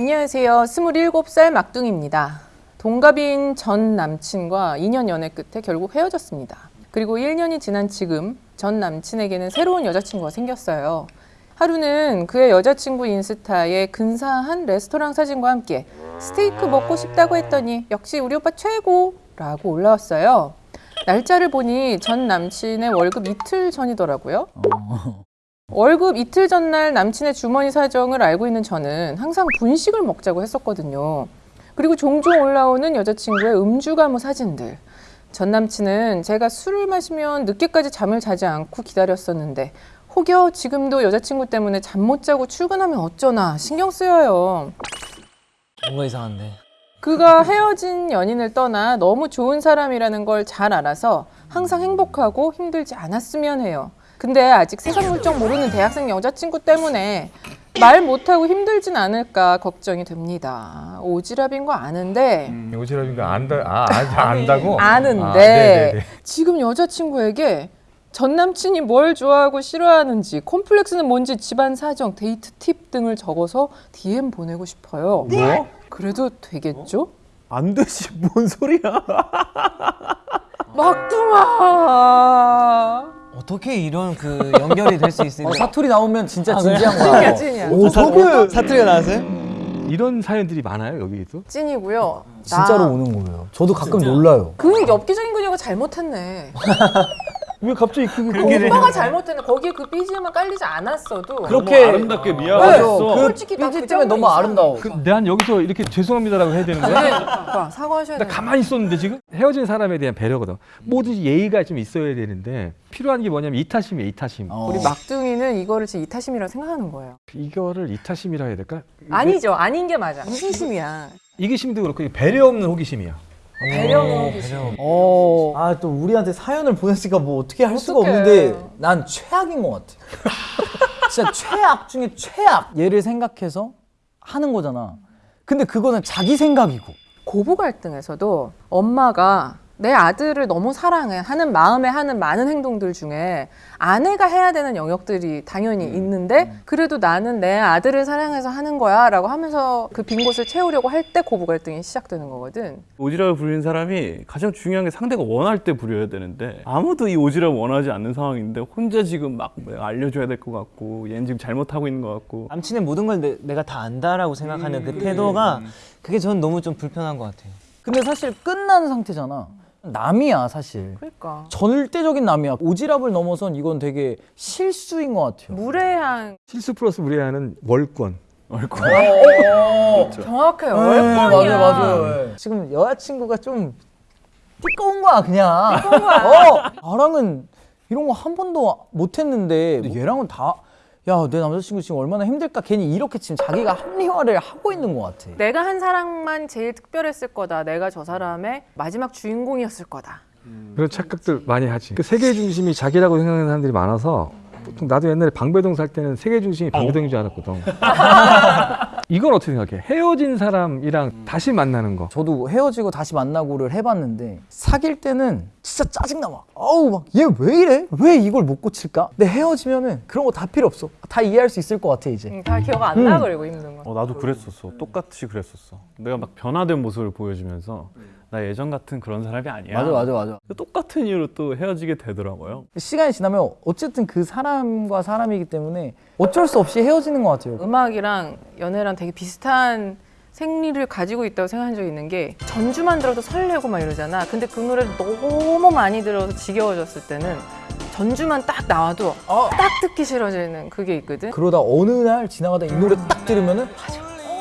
안녕하세요. 27살 막둥입니다. 동갑인 전 남친과 2년 연애 끝에 결국 헤어졌습니다. 그리고 1년이 지난 지금 전 남친에게는 새로운 여자친구가 생겼어요. 하루는 그의 여자친구 인스타에 근사한 레스토랑 사진과 함께 스테이크 먹고 싶다고 했더니 역시 우리 오빠 최고 라고 올라왔어요. 날짜를 보니 전 남친의 월급 이틀 전이더라고요. 월급 이틀 전날 남친의 주머니 사정을 알고 있는 저는 항상 분식을 먹자고 했었거든요. 그리고 종종 올라오는 여자친구의 음주 가무 사진들. 전 남친은 제가 술을 마시면 늦게까지 잠을 자지 않고 기다렸었는데 혹여 지금도 여자친구 때문에 잠 못 자고 출근하면 어쩌나 신경 쓰여요. 뭔가 이상한데. 그가 헤어진 연인을 떠나 너무 좋은 사람이라는 걸 잘 알아서 항상 행복하고 힘들지 않았으면 해요. 근데 아직 세상 물정 모르는 대학생 여자친구 때문에 말 못하고 힘들진 않을까 걱정이 됩니다. 오지랖인 거 아는데 음, 오지랖인 거 안다, 아, 아, 안다고? 아는데 아, 네네네. 지금 여자친구에게 전 남친이 뭘 좋아하고 싫어하는지 콤플렉스는 뭔지 집안 사정, 데이트 팁 등을 적어서 DM 보내고 싶어요. 뭐? 그래도 되겠죠? 안 되지 뭔 소리야 막둥아. 어떻게 이런 그 연결이 될 수 있을까? 어, 사투리 나오면 진짜 아? 진지한 찐이야 거야. 찐이야. 어떻게 사투리가 나왔어요? 이런 사연들이 많아요, 여기도? 찐이고요. 진짜로 나- 오는 거예요. 저도 가끔 놀라요. 그 엽기적인 그녀가 잘못했네. 왜 갑자기 그, 오빠가 잘못했네. 거기에 그 BGM만 깔리지 않았어도 그렇게 아름답게 맞아. 미안했어. 그 솔직히 나그 삐지 때문에 너무. 아름다워. 그, 난 여기서 이렇게 죄송합니다라고 해야 되는 거야? 네, 오빠 사과하셔야 나 돼요. 가만히 있었는데 지금 헤어진 사람에 대한 배려거든. 뭐든지 예의가 좀 있어야 되는데 필요한 게 뭐냐면 이타심이야, 이타심. 어. 우리 막둥이는 이거를 지금 이타심이라고 생각하는 거예요. 이거를 이타심이라 해야 될까? 아니죠. 아닌 게 맞아. 이기심이야. 이기심도 그렇고 배려 없는 호기심이야. 배려는 호기심. 어. 아, 또 우리한테 사연을 보냈으니까 뭐 어떻게 할 수가 어떡해. 없는데 난 최악인 것 같아. 진짜 최악 중에 최악. 얘를 생각해서 하는 거잖아. 근데 그거는 자기 생각이고. 고부 갈등에서도 엄마가 내 아들을 너무 사랑해 하는 마음에 하는 많은 행동들 중에 아내가 해야 되는 영역들이 당연히 있는데 그래도 나는 내 아들을 사랑해서 하는 거야 라고 하면서 그 빈 곳을 채우려고 할 때 고부 갈등이 시작되는 거거든 오지랖을 부리는 사람이 가장 중요한 게 상대가 원할 때 부려야 되는데 아무도 이 오지랖을 원하지 않는 상황인데 혼자 지금 막 알려줘야 될 것 같고 얘는 지금 잘못하고 있는 것 같고 남친의 모든 걸 내, 내가 다 안다라고 생각하는 그 태도가 그게 저는 너무 좀 불편한 것 같아요. 근데 사실 끝난 상태잖아. 남이야, 사실. 그러니까 절대적인 남이야. 오지랖을 넘어선 이건 되게 실수인 것 같아요. 무례한 실수 플러스 무례하는 월권. 정확해요 네, 월권이야 맞아요, 맞아요. 지금 여자친구가 좀 띠꺼운 거야, 그냥. 띠꺼운 거야. 어, 나랑은 이런 거 한 번도 못 했는데 얘랑은 다. 야, 내 남자친구 지금 얼마나 힘들까? 괜히 이렇게 지금 자기가 합리화를 하고 있는 것 같아. 내가 한 사랑만 제일 특별했을 거다 내가 저 사람의 마지막 주인공이었을 거다 그런 착각들 많이 하지. 그 세계 중심이 자기라고 생각하는 사람들이 많아서 보통 나도 옛날에 방배동 살 때는 세계 중심이 방배동인 줄 알았거든. 이건 어떻게 생각해? 헤어진 사람이랑 다시 만나는 거. 저도 헤어지고 다시 만나고를 해봤는데 사귈 때는 진짜 짜증나 막. 어우 막 얘 왜 이래? 왜 이걸 못 고칠까? 근데 헤어지면은 그런 거 다 필요 없어. 다 이해할 수 있을 것 같아 이제. 음, 다 기억 안나 그리고 힘든 거. 어, 나도 그랬었어. 똑같이 그랬었어. 내가 막 변화된 모습을 보여주면서 나 예전 같은 그런 사람이 아니야. 맞아 맞아 맞아. 똑같은 이유로 또 헤어지게 되더라고요. 시간이 지나면 어쨌든 그 사람과 사람이기 때문에 어쩔 수 없이 헤어지는 것 같아요. 음악이랑 연애랑 되게 비슷한 생리를 가지고 있다고 생각한 적이 있는 게 전주만 들어도 설레고 막 이러잖아. 근데 그 노래를 너무 많이 들어서 지겨워졌을 때는 전주만 딱 나와도 딱 듣기 싫어지는 그게 있거든. 그러다 어느 날 지나가다 이 노래 딱 들으면은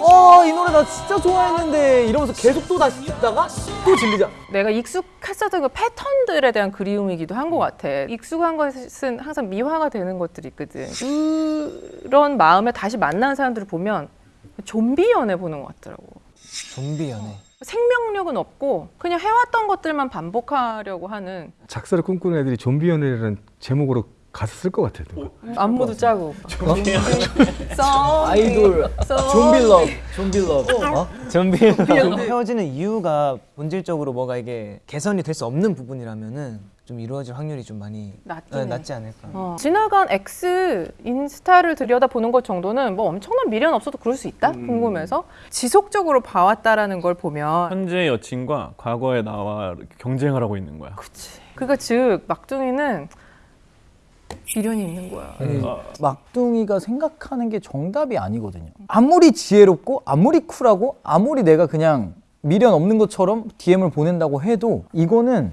어이 노래 나 진짜 좋아했는데 이러면서 계속 또 다시 듣다가 또 질리자 내가 익숙했었던 그 패턴들에 대한 그리움이기도 한 것 같아. 익숙한 것은 항상 미화가 되는 것들이 있거든. 그런 마음에 다시 만나는 사람들을 보면 좀비 연애 보는 것 같더라고. 좀비 연애. 생명력은 없고 그냥 해왔던 것들만 반복하려고 하는 작사를 꿈꾸는 애들이 좀비 연애라는 제목으로 가사 쓸 것 같아. 누가. 안무도 짜고 아이돌 좀비 love 좀비 love 어? 좀비 헤어지는 이유가 본질적으로 뭐가 이게 개선이 될 수 없는 부분이라면은 좀 이루어질 확률이 좀 많이 낮긴 네, 해. 낮지 않을까. 어. 지나간 ex 인스타를 들여다보는 것 정도는 뭐 엄청난 미련 없어도 그럴 수 있다 궁금해서 지속적으로 봐왔다라는 걸 보면 현재 여친과 과거의 나와 경쟁을 하고 있는 거야. 그치 그러니까 즉 막둥이는 미련이 있는 거야 아니, 막둥이가 생각하는 게 정답이 아니거든요. 아무리 지혜롭고 아무리 쿨하고 아무리 내가 그냥 미련 없는 것처럼 DM을 보낸다고 해도 이거는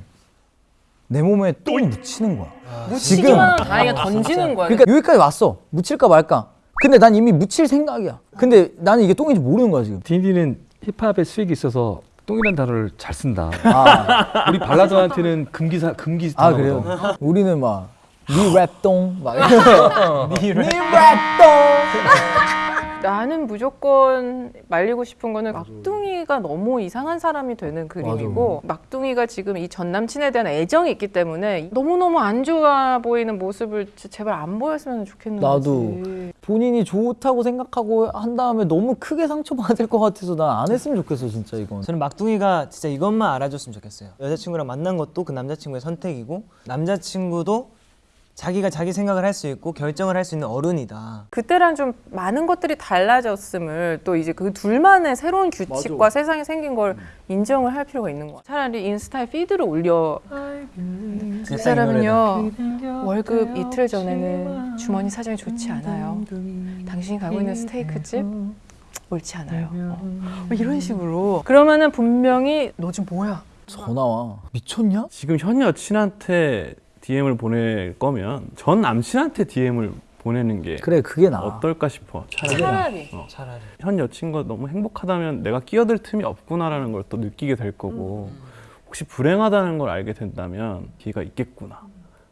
내 몸에 똥 묻히는 거야. 묻히기만 하면 다행히 던지는 거야 그러니까 여기까지 왔어. 묻힐까 말까. 근데 난 이미 묻힐 생각이야. 근데 나는 이게 똥인지 모르는 거야 지금. 딘딘은 힙합의 수익이 있어서 똥이라는 단어를 잘 쓴다. 아, 우리 발라드한테는 금기사 금기 아. 그래요? 우리는 막 니랩똥 막 니랩똥 나는 무조건 말리고 싶은 거는 막둥이가 너무 이상한 사람이 되는 그림이고 막둥이가 지금 이 전 남친에 대한 애정이 있기 때문에 너무너무 안 좋아 보이는 모습을 제발 안 보였으면 좋겠는 나도. 본인이 좋다고 생각하고 한 다음에 너무 크게 상처받을 것 같아서 난 안 했으면 좋겠어 진짜 이건. 저는 막둥이가 진짜 이것만 알아줬으면 좋겠어요. 여자친구랑 만난 것도 그 남자친구의 선택이고 남자친구도 자기가 자기 생각을 할 수 있고 결정을 할 수 있는 어른이다. 그때랑 좀 많은 것들이 달라졌음을 또 이제 그 둘만의 새로운 규칙과 세상에 생긴 걸 인정을 할 필요가 있는 거야. 차라리 인스타에 피드를 올려. 그 사람은요 월급 이틀 전에는 주머니 사정이 좋지 않아요. 당신이 가고 있는 스테이크 집 옳지 않아요. 어, 뭐 이런 식으로. 그러면은 분명히 너 지금 뭐야? 전화 와 미쳤냐? 지금 현 여 친한테 DM을 보낼 거면 전 남친한테 DM을 보내는 게 그래 그게 나. 어떨까 싶어. 차라리 차라리. 차라리. 현 여친과 너무 행복하다면 내가 끼어들 틈이 없구나라는 걸 또 느끼게 될 거고 혹시 불행하다는 걸 알게 된다면 기회가 있겠구나.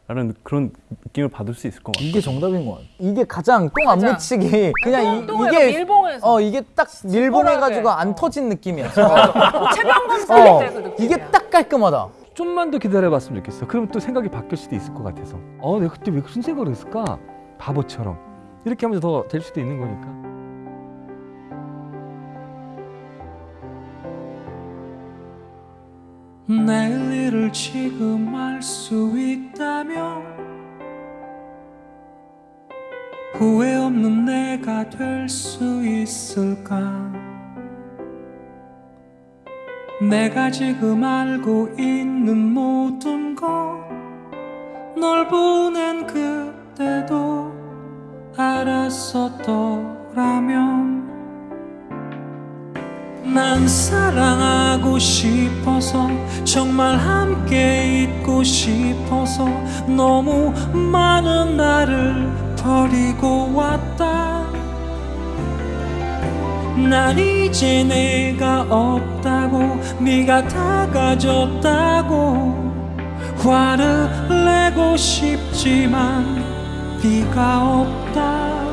라는 그런 느낌을 받을 수 있을 것 같아요. 이게 정답인 것 같아. 이게 가장 똥 안. 묻히기 그냥 이, 똥을 이게 밀봉해서. 어 이게 딱 밀봉해가지고. 안 어. 터진 느낌이야. 체병검 살릴 어, 때그 느낌이야. 이게 딱 깔끔하다. 좀만 더 기다려봤으면 좋겠어. 그럼 또 생각이 바뀔 수도 있을 것 같아서. 어, 내가 그때 왜 무슨 생각을 했을까? 바보처럼. 이렇게 하면서 더 될 수도 있는 거니까. 내일 일을 지금 알 수 있다면 후회 없는 내가 될 수 있을까 내가 지금 알고 있는 모든 것 널 보낸 그때도 알았었더라면 난 사랑하고 싶어서 정말 함께 있고 싶어서 너무 많은 나를 버리고 왔다 난 이제 내가 없다고 네가 다 가졌다고 화를 내고 싶지만 네가 없다.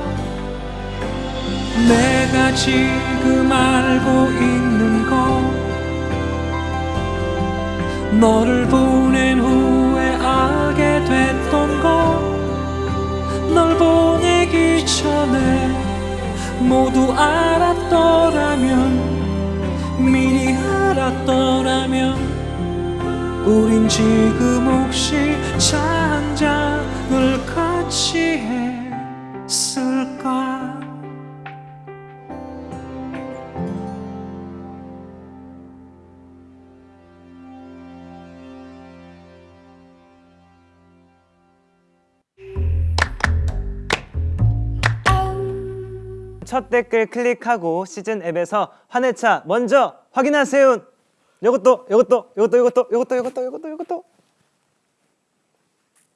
내가 지금 알고 있는 것 너를 보낸 후에 알게 됐던 것널 보내기 전에 모두 알았더라면 미리 알았더라면 우린 지금 혹시 차 한 잔을 같이 했을까 첫 댓글 클릭하고 시즌 앱에서 환해차 먼저 확인하세요. 요것도 요것도 요것도 요것도 요것도 요것도 요것도 요것도